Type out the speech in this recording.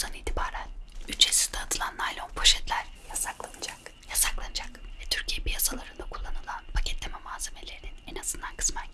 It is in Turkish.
Temmuz'dan itibaren ücretsiz dağıtılan naylon poşetler yasaklanacak. Yasaklanacak ve Türkiye piyasalarında kullanılan paketleme malzemelerinin en azından kısmen